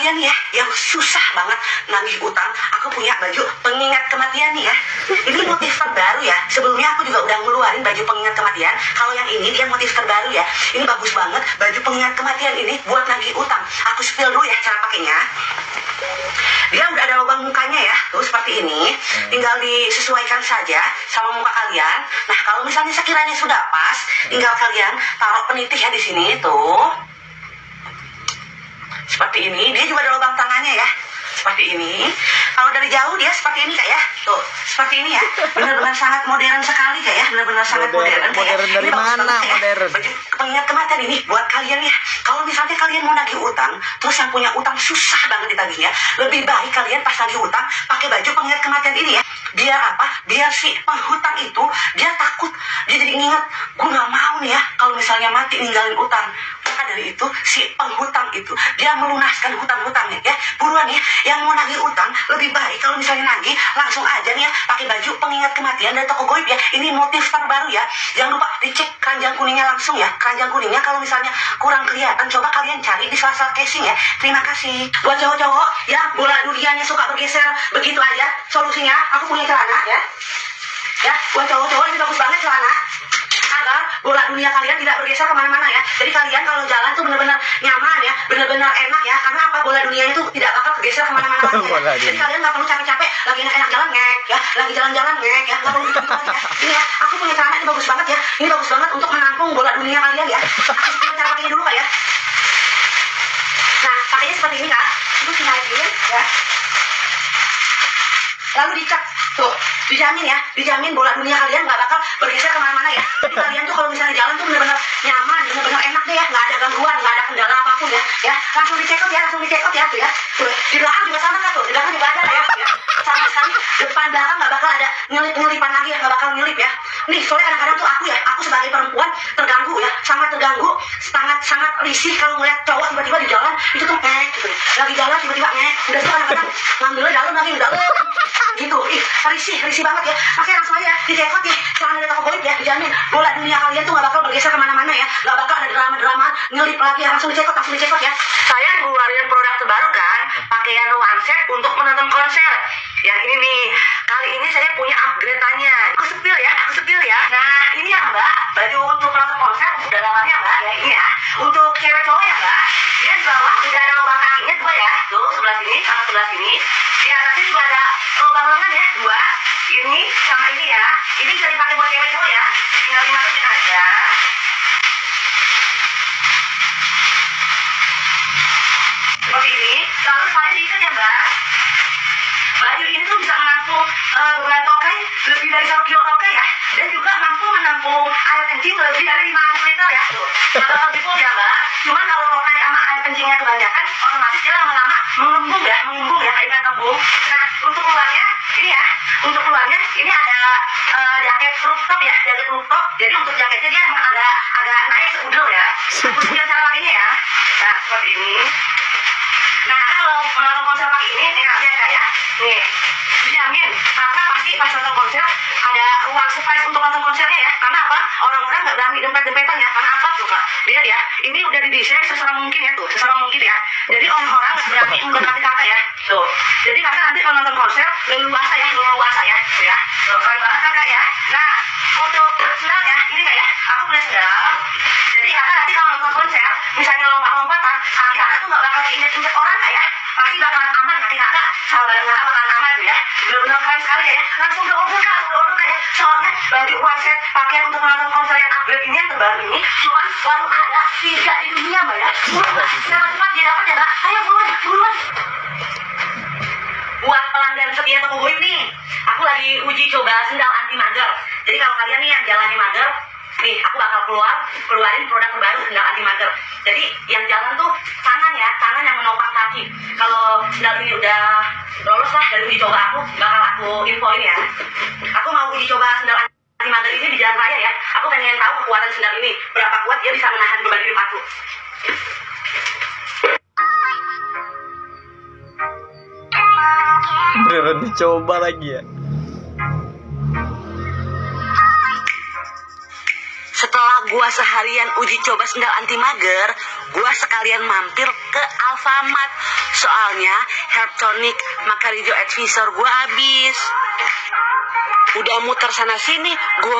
kalian ya yang susah banget nagih utang, aku punya baju pengingat kematian nih ya. Ini motif terbaru ya. Sebelumnya aku juga udah ngeluarin baju pengingat kematian. Kalau yang ini dia motif terbaru ya. Ini bagus banget baju pengingat kematian ini buat nagih utang. Aku spill dulu ya cara pakainya. Dia udah ada lubang mukanya ya, tuh seperti ini. Tinggal disesuaikan saja sama muka kalian. Nah kalau misalnya sekiranya sudah pas, tinggal kalian taruh penitih ya di sini tuh. Seperti ini. Dia juga ada lubang tangannya ya. Seperti ini. Kalau dari jauh dia seperti ini kak ya. Tuh, seperti ini ya. Benar-benar sangat modern sekali kak ya. Benar-benar sangat Modern- modern. Kak, ya. modern dari Ini mana banget, ya. modern? Baju pengingat kematian ini buat kalian ya. Kalau misalnya kalian mau nagih utang, terus yang punya utang susah banget ditagihnya, lebih baik kalian pas nagih utang pakai baju pengingat kematian ini ya. Biar apa? Biar si penghutang itu dia takut, dia jadi ingat, gue nggak mau nih ya kalau misalnya mati ninggalin utang. Dari itu si penghutang itu dia melunaskan hutang-hutangnya ya. Buruan ya, yang mau nagih utang lebih baik kalau misalnya nagih langsung aja nih ya pakai baju pengingat kematian dari toko goib ya. Ini motif terbaru ya. Jangan lupa dicek keranjang kuningnya langsung ya. Keranjang kuningnya kalau misalnya kurang kelihatan coba kalian cari di sela-sela casing ya. Terima kasih. Buat cowok-cowok ya bola duriannya suka bergeser begitu aja. Solusinya aku punya celana ya. Ya, buat cowok-cowok ini bagus banget celana agar bola dunia kalian tidak bergeser ke mana-mana ya. Jadi kalian kalau jalan tuh benar-benar nyaman ya, benar-benar enak ya. Karena apa bola dunia itu tidak bakal bergeser ke mana-mana Ya. Jadi kalian nggak perlu capek-capek lagi enak-enak jalan ngek ya, lagi jalan-jalan ngek ya, nggak perlu gitu ya. Ini ya, aku punya celana ini bagus banget ya. Ini bagus banget untuk menampung bola dunia kalian ya. Aku sebelum cara pakainya dulu kak ya. Nah, pakainya seperti ini kak. Itu dinaikin ya. Lalu dicek tuh dijamin ya. Dijamin bola dunia kalian nggak bakal bergeser ke mana-mana ya. Jadi kalian tuh kalau misalnya jalan tuh bener-bener nyaman bener-bener enak deh ya. Nggak ada gangguan nggak ada kendala apa pun ya. Ya langsung dicekot ya langsung dicekot ya tuh ya. Tuh di belakang juga sama kan tuh? Di belakang juga ada ya, ya. sama sekali depan belakang nggak bakal ada nyelip nyelipan lagi ya nggak bakal nyelip ya. Nih soalnya kadang-kadang tuh aku ya aku sebagai perempuan terganggu ya sangat terganggu sangat sangat risih kalau ngeliat cowok tiba-tiba di jalan itu tuh ngek gitu. Ya lagi jalan tiba-tiba ngek. Udah tuh kadang-kadang ngambilnya dalam lagi dalam gitu. Ih risih risih banget ya. Makanya langsung aja dicekot ya celana dari toko goib ya dijamin bola dunia kalian tuh gak bakal bergeser ke mana-mana ya. Gak bakal ada drama-drama nyelip lagi ya langsung dicekot langsung dicekot ya. Saya ngeluarin produk terbaru kan pakaian one set untuk menonton konser. Ya ini nih kali ini saya punya upgrade-nya aku sepil ya aku sepil ya. Nah ini ya mbak baju untuk menonton konser untuk dalamannya mbak? Ya ini ya untuk cewek cowok ya mbak? Dia di bawah udah sini sama sebelah sini. Di atasnya juga ada lubang lengan ya dua. Ini sama ini ya. Ini bisa dipakai buat cewek cowok ya. Tinggal dimasukin aja. Seperti ini. Lalu saya diikat ya mbak. Baju ini tuh bisa menampung uh, beban tokai lebih dari satu kilo tokai ya. Dan juga mampu menampung air kencing lebih dari 500 liter ya. Tuh. Kalau gitu ya mbak. Cuman kalau tokai sama air kencingnya kebanyakan uh, jaket rooftop ya jaket rooftop jadi untuk jaketnya dia agak agak naik seudel ya tunjukin cara pakainya ya nah seperti ini Nah, kalau menonton konser pakai ini, nih kak ya. Nih, dijamin. Karena pasti pas nonton konser ada uang surprise untuk nonton konsernya ya. Karena apa? Orang-orang nggak berani dempet-dempetan ya. Karena apa tuh kak? Lihat ya, ini udah didesain sesama mungkin ya tuh, sesama mungkin ya. Jadi orang-orang berani mendekati kakak ya. Tuh. Jadi kakak nanti kalau nonton konser leluasa ya, leluasa ya. Tuh ya. Tuh, keren banget kan kak ya. Nah, untuk sendal ya, ini kak ya. Aku punya sendal. Jadi kakak nanti kalau nonton konser, misalnya lompat-lompatan, kaki kakak tuh nggak bakal keinjek-injek orang kak ya. Pasti bakalan aman kaki kakak, sama badan kakak bakalan aman tuh ya. Benar-benar keren sekali kak ya. Langsung udah order kak, order kak ya. Soalnya baju one set pakaian untuk menonton konser yang upgrade ini yang terbaru ini, cuman baru ada tiga di dunia mbak ya. Kenapa cepat dia dapat ya mbak? Ayo buruan, buruan. Buat pelanggan setia toko goib nih, aku lagi uji coba sendal anti mager. Jadi kalau kalian nih yang jalani mager, nih aku bakal keluar keluarin produk terbaru sendal anti mager. Jadi yang jalan tuh tangan ya, tangan yang menopang kaki. Kalau sendal ini udah lolos lah dari uji coba aku, bakal aku infoin ya. Aku mau uji coba sendal anti mager ini di jalan raya ya. Aku pengen tahu kekuatan sendal ini, berapa kuat dia bisa menahan beban hidup aku. Beneran dicoba lagi ya. Setelah gua seharian uji coba sendal anti mager, gua sekalian mampir ke Alfa Alfamart. Soalnya Herb Tonic Macaridio Advisor gue habis. Udah muter sana sini, gue